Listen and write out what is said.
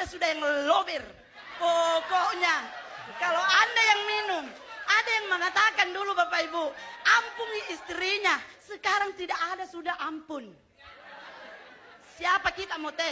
ada sudah yang lobir. Pokoknya kalau anda yang minum, ada yang mengatakan dulu Bapak Ibu, ampuni istrinya. Sekarang tidak ada sudah ampun. Siapa kita mau teh?